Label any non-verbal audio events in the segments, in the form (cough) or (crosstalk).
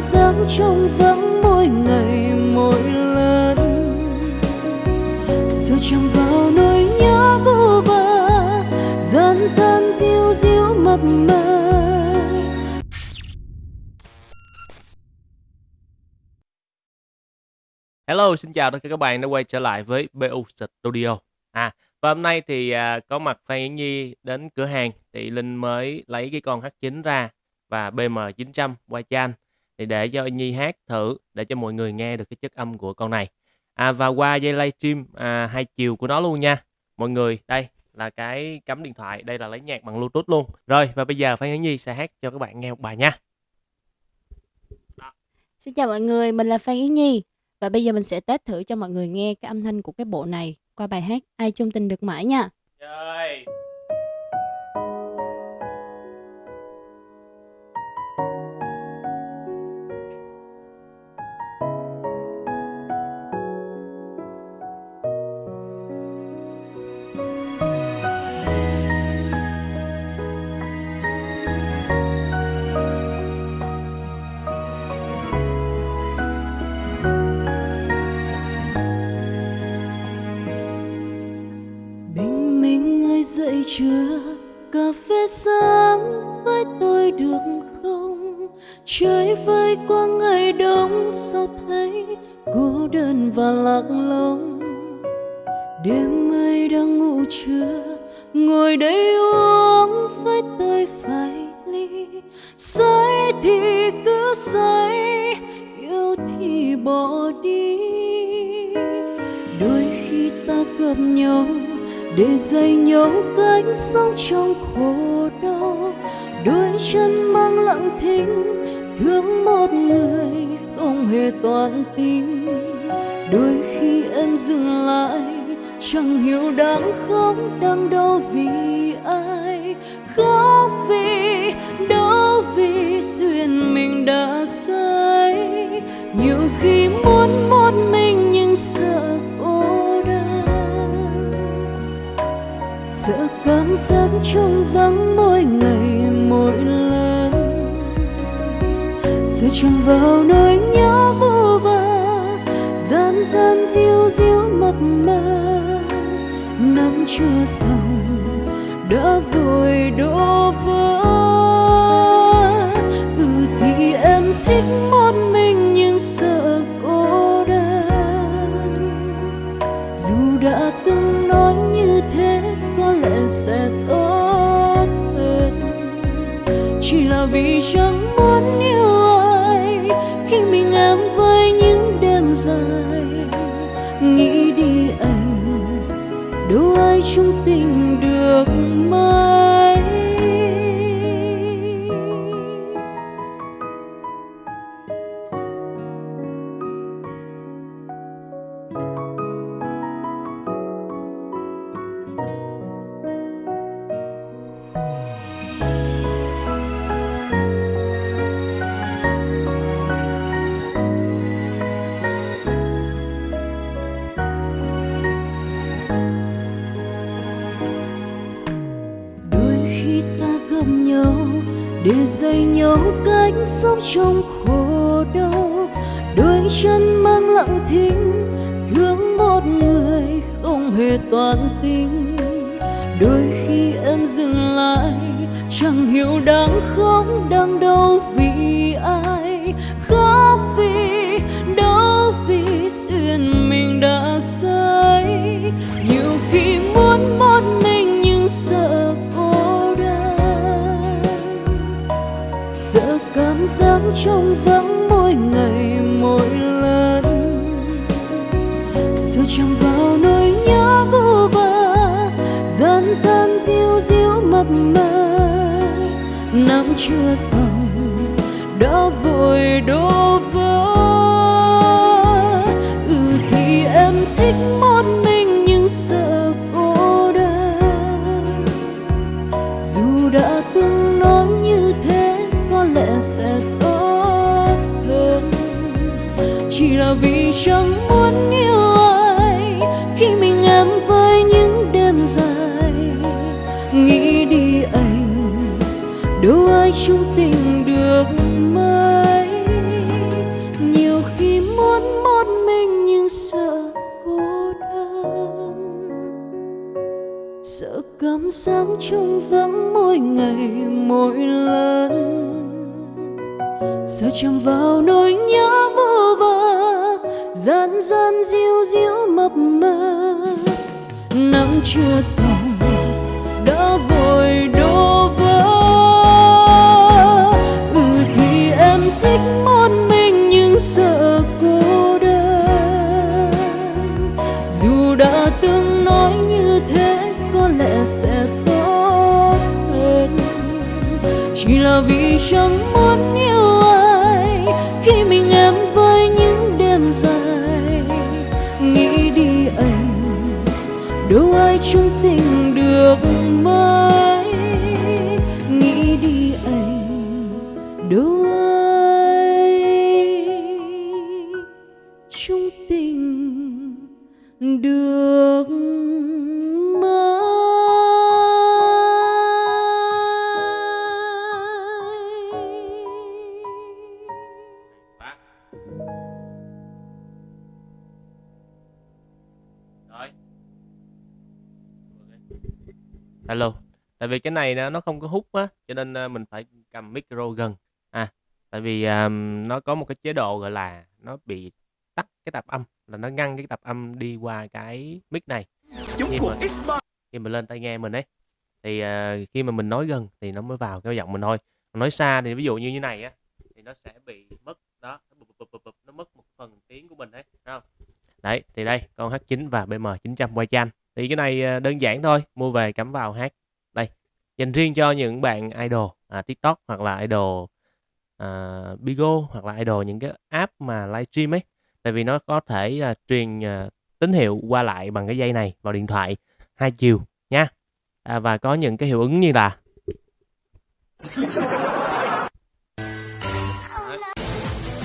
cảm giác trong vắng mỗi ngày mỗi lần. Giờ chẳng vào nỗi nhớ vô vơ dần dần diu diu mập mờ. Hello, xin chào tất cả các bạn đã quay trở lại với BU Studio. À, và hôm nay thì à, có mặt Phan Yến Nhi đến cửa hàng thì Linh mới lấy cái con H9 ra và BM900 qua chan thì để cho Nhi hát thử để cho mọi người nghe được cái chất âm của con này. À và qua dây livestream à, hai chiều của nó luôn nha. Mọi người, đây là cái cắm điện thoại, đây là lấy nhạc bằng Bluetooth luôn. Rồi và bây giờ Phan Yến Nhi sẽ hát cho các bạn nghe một bài nha. Xin chào mọi người, mình là Phan Yến Nhi và bây giờ mình sẽ test thử cho mọi người nghe cái âm thanh của cái bộ này qua bài hát Ai chung tình được mãi nha. Rồi. Chưa cà phê sáng với tôi được không? Trời vơi qua ngày đông, sao thấy cô đơn và lạc lõng? Đêm mây đang ngủ chưa ngồi đây uống với tôi vài ly. Say thì cứ say, yêu thì bỏ đi. Đôi khi ta gặp nhau để dạy nhau cánh sống trong khổ đau, đôi chân mang lặng thinh, thương một người không hề toàn tình đôi khi em dừng lại, chẳng hiểu đang khóc đang đau vì ai. Khóc sợ giấc giác trong vắng mỗi ngày, mỗi lần. Sợ chẳng vào nỗi nhớ vô vơ, dần dần diu diu mập mờ. Năm chưa xong, đã vội đổ vỡ. Những để dạy nhau cách sống trong khổ đau. Đôi chân mang lặng thinh, thương một người không hề toàn tình đôi khi em dừng lại, chẳng hiểu đang khóc, đang đau trong vắng mỗi ngày, mỗi lần. Giờ chẳng vào nỗi nhớ vô vơ dần dần diu diu mập mờ. Năm chưa xong vì chẳng muốn yêu ai. Khi mình em với những đêm dài, nghĩ đi anh, đâu ai chung tình được mấy nhiều khi muốn một mình nhưng sợ cô đơn. Sợ cảm giác trong vắng mỗi ngày, mỗi lần. Sợ chạm vào nỗi nhớ vô vơ gian gian diu diu mập mờ. Nắng chưa xong, đã vội đổ vỡ. Ừ thì em thích một mình nhưng sợ cô đơn. Dù đã từng nói như thế, có lẽ sẽ tốt hơn. Chỉ là vì chẳng muốn yêu đâu ai chung tình được mãi nghĩ đi anh đâu ai chung tình được Alo. Tại vì cái này nó không có hút á, cho nên à, mình phải cầm micro gần. À, tại vì à, nó có một cái chế độ gọi là nó bị tắt cái tạp âm, là nó ngăn cái tạp âm đi qua cái mic này. Khi mà, khi mà lên tai nghe mình ấy, thì à, khi mà mình nói gần thì nó mới vào cái giọng mình thôi. Nói xa thì ví dụ như như này á, thì nó sẽ bị mất đó, nó, bụp, bụp, bụp, bụp, nó mất một phần tiếng của mình đấy, không? Đấy, thì đây, con H9 và BM900 quay chanh. Thì cái này ờ, đơn giản thôi, mua về cắm vào hát. Đây, dành riêng cho những bạn idol à, TikTok hoặc là idol à, Bigo hoặc là idol những cái app mà livestream ấy. Tại vì nó có thể à, truyền à, tín hiệu qua lại bằng cái dây này vào điện thoại hai chiều nha. À, và có những cái hiệu ứng như là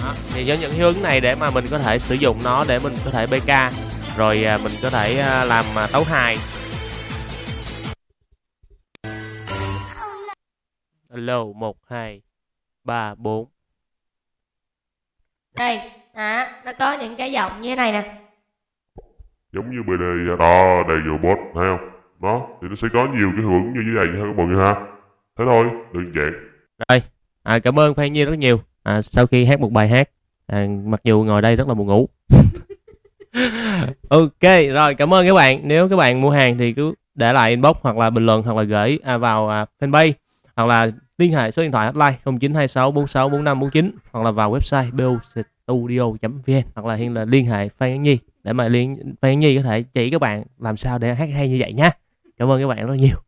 Đó, thì với những hiệu ứng này để mà mình có thể sử dụng nó để mình có thể BK rồi à, mình có thể à, làm à, tấu hài. Alo 1 2 3 4 đây hả nó có những cái giọng như thế này nè. Giống như BD đó đây vô bot thấy không? Đó thì nó sẽ có nhiều cái hiệu ứng như thế này ha các mọi người ha. Thế thôi đơn giản. Rồi, à, cảm ơn Phan Nhi rất nhiều. À, sau khi hát một bài hát, à, mặc dù ngồi đây rất là buồn ngủ. (laughs) ok, rồi cảm ơn các bạn. Nếu các bạn mua hàng thì cứ để lại inbox hoặc là bình luận hoặc là gửi à, vào à, fanpage hoặc là liên hệ số điện thoại hotline 0926 46 45 49 hoặc là vào website bostudio.vn hoặc là hiện là liên hệ Phan Yến Nhi để mà liên Phan Yến Nhi có thể chỉ các bạn làm sao để hát hay như vậy nha. Cảm ơn các bạn rất nhiều.